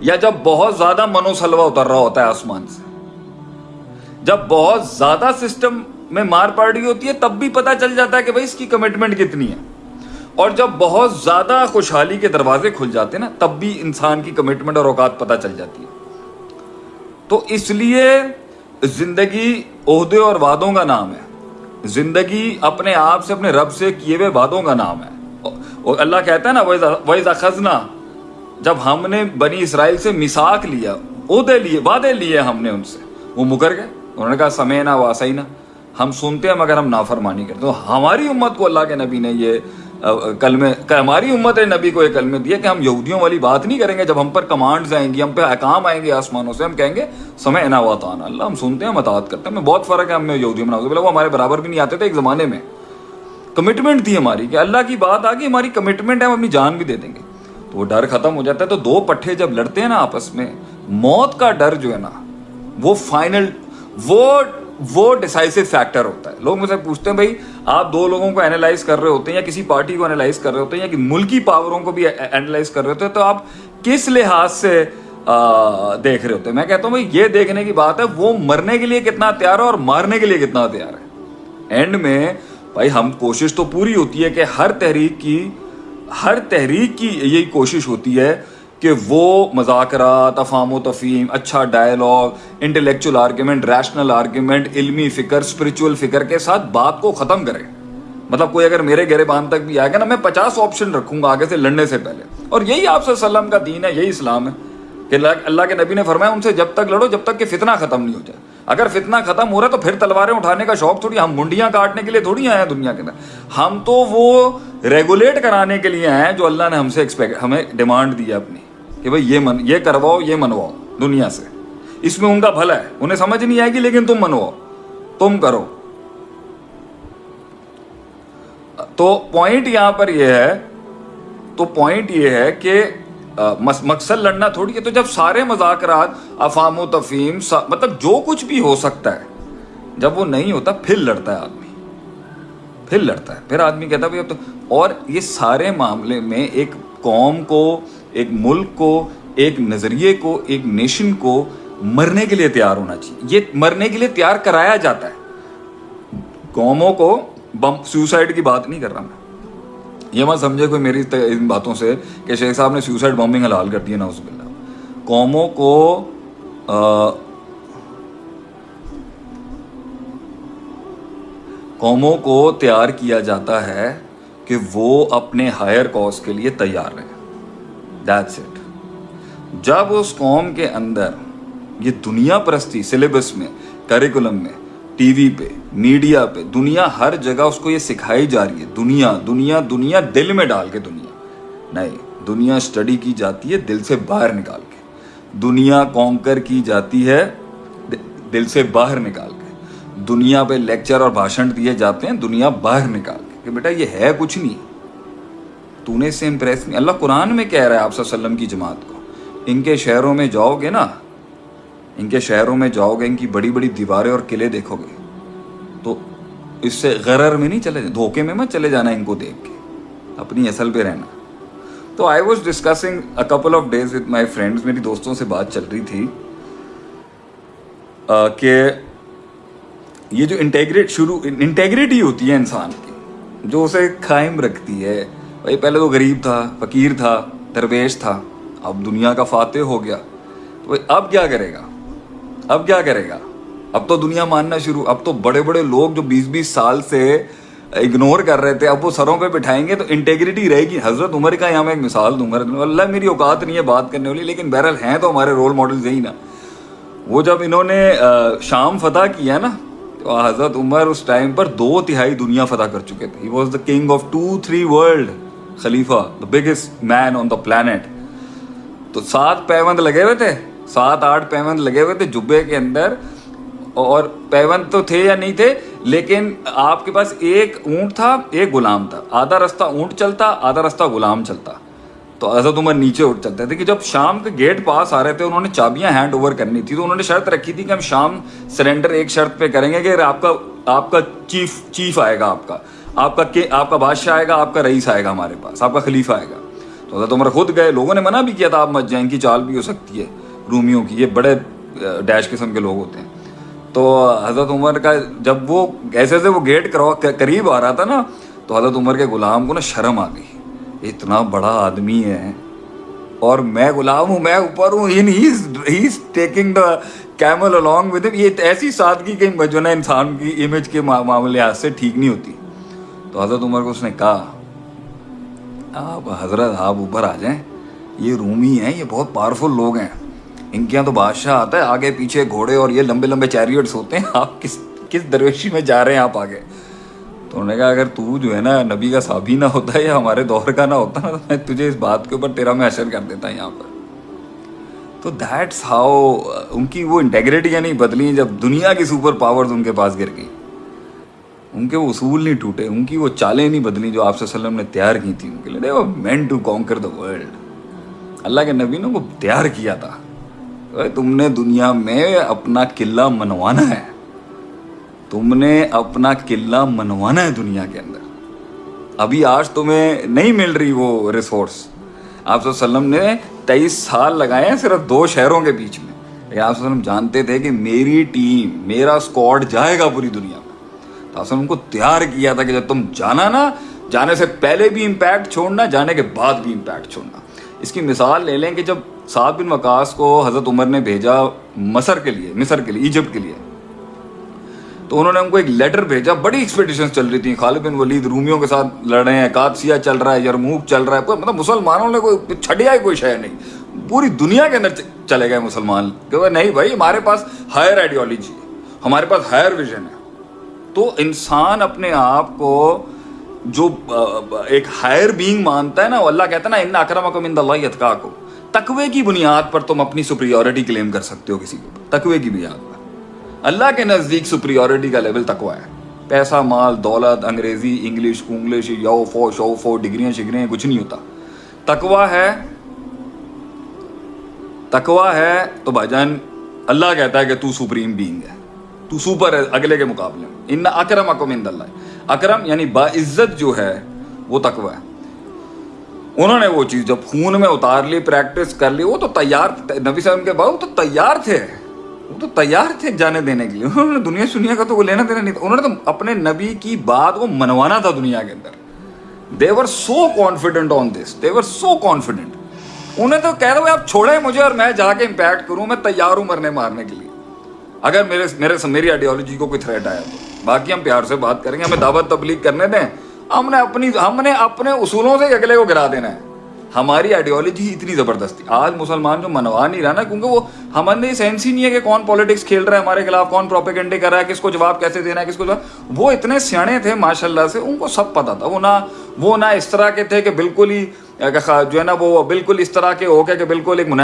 یا جب بہت زیادہ منو سلوا اتر رہا ہوتا ہے آسمان سے۔ جب بہت زیادہ سسٹم میں مار پڑ رہی ہوتی ہے، تب بھی پتا چل جاتا ہے کہ بھائی اس کی کمٹمنٹ کتنی ہے۔ اور جب بہت زیادہ خوشحالی کے دروازے کھل جاتے ہیں نا، تب بھی انسان کی کمٹمنٹ اور اوقات پتہ چل جاتی ہے۔ تو اس لیے زندگی عہدے اور وعدوں کا نام ہے۔ زندگی اپنے آپ سے، اپنے رب سے کیے ہوئے وعدوں کا نام ہے۔ اور اللہ کہتا ہے نا ویزا خزنہ جب ہم نے بنی اسرائیل سے مساک لیا، عہدے لیے، وعدے لیے ہم نے ان سے۔ وہ مکر گئے، انہوں نے کہا، سمے نہ واسعی نہ ہم سنتے ہیں مگر ہم نافرمانی کرتے تو ہماری امت کو اللہ کے نبی نے یہ کلمے ہماری امت نبی کو یہ کلمے دیا کہ ہم یہودیوں والی بات نہیں کریں گے۔ جب ہم پر کمانڈز آئیں گی، ہم پہ احکام آئیں گے آسمانوں سے، ہم کہیں گے، سمے انا وطان اللہ، ہم سنتے ہیں متعد کرتے ہیں۔ بہت فرق ہے، ہم میں یہودیوں میں وہ ہمارے برابر بھی نہیں آتے تھے، ایک زمانے میں۔ کمٹمنٹ تھی ہماری کہ اللہ کی بات آ گئی ہماری کمٹمنٹ ہے، ہم اپنی جان بھی دے دیں گے۔ تو وہ ڈر ختم ہو جاتا ہے تو دو پٹھے جب لڑتے ہیں نا آپس میں، موت کا ڈر جو ہے نا، وہ فائنل وہ وہ ڈسائسو فیکٹر ہوتا ہے۔ لوگ مجھ سے پوچھتے ہیں بھائی، آپ دو لوگوں کو اینالائز کر رہے ہوتے ہیں یا کسی پارٹی کو اینالائز کر رہے ہوتے ہیں یا کہ ملکی پاوروں کو بھی اینالائز کر رہے ہوتے ہیں، تو آپ کس لحاظ سے دیکھ رہے ہوتے ہیں؟ میں کہتا ہوں بھائی، یہ دیکھنے کی بات ہے، وہ مرنے کے لیے کتنا تیار ہے اور مارنے کے لیے کتنا تیار ہے۔ اینڈ میں، بھائی، ہم کوشش تو پوری ہوتی ہے کہ ہر تحریک کی ہر تحریک کی یہی کوشش ہوتی ہے کہ وہ مذاکرات افام و تفہیم اچھا dialogue intellectual argument rational argument علمی فکر اسپرچل فکر کے ساتھ بات کو ختم کرے۔ مطلب کوئی اگر میرے گہرے باندھ تک بھی آئے گا نا، میں پچاس آپشن رکھوں گا آگے سے لڑنے سے پہلے۔ اور یہی آپ صلی اللہ علیہ وسلم کا دین ہے، یہی اسلام ہے۔ کہ اللہ کے نبی نے فرمایا، ان سے جب تک لڑو، جب تک کہ فتنہ ختم نہیں ہو جائے۔ اگر فتنہ ختم ہو رہا ہے تو پھر تلواریں اٹھانے کا شوق تھوڑی، ہم منڈیاں کاٹنے کے لیے تھوڑی آئے ہیں دنیا کے اندر۔ ہم تو وہ ریگولیٹ کرانے کے لیے آئے ہیں جو اللہ نے ہم سے ایکسپیکٹ ہمیں ڈیمانڈ دی ہے اپنی، کہ بھائی یہ من یہ کرواؤ، یہ منواؤ دنیا سے۔ اس میں ان کا بھلا ہے۔ انہیں سمجھ نہیں آئے گی، لیکن تم منواؤ۔ تم کرو۔ تو پوائنٹ یہاں پر یہ ہے، تو پوائنٹ یہ ہے کہ مقصد لڑنا تھوڑی ہے۔ تو جب سارے مذاکرات افام و تفیم مطلب جو کچھ بھی ہو سکتا ہے، جب وہ نہیں ہوتا، پھر لڑتا ہے آدمی۔ پھر لڑتا ہے۔ پھر آدمی کہتا ہے تو اور یہ سارے معاملے میں ایک قوم کو، ایک ملک کو، ایک نظریے کو، ایک نیشن کو مرنے کے لیے تیار ہونا چاہیے۔ یہ مرنے کے لیے تیار کرایا جاتا ہے۔ قوموں کو بم سوسائڈ کی بات نہیں کر رہا میں۔ یہ مت سمجھے کوئی میری ان باتوں سے کہ شیخ صاحب نے سوسائڈ بمبنگ حلال کر دی نوز باللہ۔ قوموں کو قوموں کو تیار کیا جاتا ہے کہ وہ اپنے ہائر کاز کے لیے تیار رہیں۔ دیٹس اٹ جب اس قوم کے اندر یہ دنیا پرستی سلیبس میں کریکولم میں، ٹی وی پہ، میڈیا پہ، دنیا ہر جگہ اس کو یہ سکھائی جا رہی ہے، دنیا دنیا دنیا دل میں ڈال کے دنیا۔ نہیں، دنیا اسٹڈی کی جاتی ہے دل سے باہر نکال کے۔ دنیا کونکر کی جاتی ہے دل سے باہر نکال کے دنیا پہ لیکچر اور بھاشن دیے جاتے ہیں، دنیا باہر نکال کے۔ کہ بیٹا، یہ ہے کچھ نہیں۔ تو نے اس سے امپریس نہیں۔ اللہ قرآن میں کہہ رہا ہے آپ صلی اللہ علیہ وسلم کی جماعت کو۔ ان کے شہروں میں جاؤ گے نا۔ ان کے شہروں میں جاؤ گے، ان کی بڑی بڑی دیواریں اور قلعے دیکھو گے۔ تو اس سے غرر میں نہیں چلے دھوکے میں مت چلے جانا ان کو دیکھ کے۔ اپنی اصل پہ رہنا۔ تو I was discussing a couple of days with my friends میری دوستوں سے بات چل رہی تھی کہ یہ جو انٹیگریٹ شروع انٹیگریٹی ہوتی ہے انسان کی، جو اسے قائم رکھتی ہے۔ بھائی، پہلے تو غریب تھا، فقیر تھا، درویش تھا، اب دنیا کا فاتح ہو گیا۔ تو بھائی، اب کیا کرے گا؟ اب کیا کرے گا؟ اب تو دنیا ماننا شروع، اب تو بڑے بڑے لوگ جو بیس بیس سال سے اگنور کر رہے تھے، اب وہ سروں پہ بٹھائیں گے تو انٹیگریٹی رہے گی۔ حضرت عمر کا یہاں میں ایک مثال دوں گا۔ اللہ، میری اوقات نہیں ہے بات کرنے والی، لیکن بہرحال ہیں تو ہمارے رول ماڈل یہی نا۔ وہ جب انہوں نے شام فتح کیا نا حضرت عمر اس ٹائم پر دو تہائی دنیا فتح کر چکے تھے۔ He was the king of two three world خلیفہ the biggest main on the planet تو سات پیوند لگے ہوئے تھے، سات آٹھ پیوند لگے ہوئے تھے جبے کے اندر۔ اور پیوند تو تھے یا نہیں تھے، لیکن آپ کے پاس ایک اونٹ تھا، ایک غلام تھا۔ آدھا رستہ اونٹ چلتا، آدھا رستہ غلام چلتا۔ تو حضرت عمر نیچے اٹھ چلتے تھے کہ جب شام کے گیٹ پاس آ رہے تھے، انہوں نے چابیاں ہینڈ اوور کرنی تھی، تو انہوں نے شرط رکھی تھی کہ ہم شام سرنڈر ایک شرط پہ کریں گے کہ آپ کا آپ کا چیف چیف آئے گا آپ کا۔ آپ کا آپ کا بادشاہ آئے گا، آپ کا رئیس آئے گا ہمارے پاس، آپ کا خلیفہ آئے گا۔ تو حضرت عمر خود گئے، لوگوں نے منع بھی کیا تھا، آپ مت جائیں کی چال بھی ہو سکتی ہے، رومیوں کی۔ یہ بڑے ڈیش قسم کے لوگ ہوتے ہیں۔ تو حضرت عمر کا جب وہ ایسے ایسے وہ گیٹ قریب آ رہا تھا نا، تو حضرت عمر کے غلام کو نا شرم آ گئی۔ اتنا بڑا آدمی ہے اور میں غلام ہوں، میں اوپر ہوں he taking the camel along with یہ ایسی سادگی کہ جو انسان کی امیج کے معاملے سے ٹھیک نہیں ہوتی۔ تو حضرت عمر کو اس نے کہا، آپ حضرت، آپ اوپر آ جائیں، یہ رومی ہیں، یہ بہت پاورفل لوگ ہیں۔ ان کے یہاں تو بادشاہ آتا ہے، آگے پیچھے گھوڑے اور یہ لمبے لمبے چیریٹس ہوتے ہیں۔ آپ کس کس درویشی میں جا رہے ہیں، آپ آگے۔ تو انہوں نے کہا، اگر تو جو ہے نا نبی کا صحابی نہ ہوتا ہے یا ہمارے دور کا نہ ہوتا نا، تو میں تجھے اس بات کے اوپر تیرا میں اشر کر دیتا یہاں پر. تو دیٹس ہاؤ uh, ان کی وہ انٹیگریٹیاں یعنی نہیں بدلی جب دنیا کی سپر پاورز ان کے پاس گر گئیں۔ ان کے وہ اصول نہیں ٹوٹے، ان کی وہ چالیں نہیں بدلی جو آپ صلی اللہ علیہ وسلم نے تیار کی تھی ان کے لیے۔ وہ man to conquer the world اللہ کے نبی نے وہ تیار کیا تھا۔ تم نے دنیا میں اپنا قلعہ منوانا ہے۔ تم نے اپنا قلعہ منوانا ہے دنیا کے اندر۔ ابھی آج تمہیں نہیں مل رہی وہ ریسورس آپ صلی اللہ علیہ وسلم نے تیئیس سال لگائے ہیں صرف دو شہروں کے بیچ میں۔ لیکن آپ صلی اللہ علیہ وسلم جانتے تھے کہ میری ٹیم، میرا اسکواڈ جائے گا پوری دنیا میں۔ تو آپ وسلم کو تیار کیا تھا کہ جب تم جانا نا، جانے سے پہلے بھی امپیکٹ چھوڑنا، جانے کے بعد بھی امپیکٹ چھوڑنا۔ اس کی مثال لے لیں کہ جب سعد بن وقاص کو حضرت عمر نے بھیجا مصر کے لیے، مصر کے لیے، ایجپٹ کے لیے۔ تو انہوں نے ہم کو ایک لیٹر بھیجا، بڑی ایکسپیڈیشن چل رہی تھیں۔ خالد بن ولید رومیوں کے ساتھ لڑ رہے ہیں کاتسیا چل رہا ہے، یرموک چل رہا ہے، کوئی مطلب مسلمانوں نے کوئی چھڑیا ہی کوئی شہر نہیں۔ پوری دنیا کے اندر چلے گئے مسلمان۔ کہ نہیں بھائی، ہمارے پاس ہائر آئیڈیالوجی ہے، ہمارے پاس ہائر ویژن ہے۔ تو انسان اپنے آپ کو جو ایک ہائر بینگ مانتا ہے نا اللہ کہتا ہے نا، ان اکرم اکم ان اللہ اتقا کو تقوی کی بنیاد پر تم اپنی سپریورٹی کلیم کر سکتے ہو کسی کو تقوی کی بنیاد پر۔ اللہ کے نزدیک سپریورٹی کا لیول تکوا ہے۔ پیسہ، مال، دولت، انگریزی، انگلش کنگلش یو فو شو فو ڈگریاں، شگریاں، کچھ نہیں ہوتا۔ تکوا ہے تکوا ہے تو بھائی جان اللہ کہتا ہے کہ تو سپریم بینگ ہے۔ تو سپر ہے اگلے کے مقابلے۔ میں ان اکرم اکم اند اللہ۔ اکرم یعنی باعزت جو ہے وہ تکوا ہے۔ انہوں نے وہ چیز جب خون میں اتار لی پریکٹس کر لی، وہ تو تیار، نبی صاحب کے بعد تو تیار تھے۔ وہ تو تیار تھے جانے دینے کے لیے۔ انہوں نے دنیا سنیا کا تو وہ لینا دینا نہیں تھا۔ انہوں نے تو اپنے نبی کی بات وہ منوانا تھا دنیا کے اندر۔ دیور سو کانفیڈنٹ آن دس دیور سو کانفیڈنٹ انہیں تو کہہ رہے آپ چھوڑیں مجھے اور میں جا کے امپیکٹ کروں، میں تیار ہوں مرنے مارنے کے لیے۔ اگر میرے میرے میری آئیڈیالوجی کو کوئی تھریٹ آیا تو۔ باقی ہم پیار سے بات کریں گے، ہمیں دعوت تبلیغ کرنے دیں۔ ہم نے اپنی ہم نے اپنے اصولوں سے اگلے کو گرا دینا ہے۔ ہماری آئیڈیالوجی اتنی زبردست تھی آج مسلمان جو منوا نہیں رہا نا، کیونکہ وہ ہمارے سینس ہی نہیں ہے کہ کون پالیٹکس کھیل رہا ہے، ہمارے خلاف کون پروپیگنڈے کر رہا ہے، کس کو جواب کیسے دینا ہے، کس کو جواب۔ وہ اتنے سیاڑے تھے ماشاء اللہ سے، ان کو سب پتا تھا۔ وہ نہ وہ نہ اس طرح کے تھے کہ بالکل ہی، جو ہے نا، وہ بالکل اس طرح کے ہو کے کہ بالکل ایک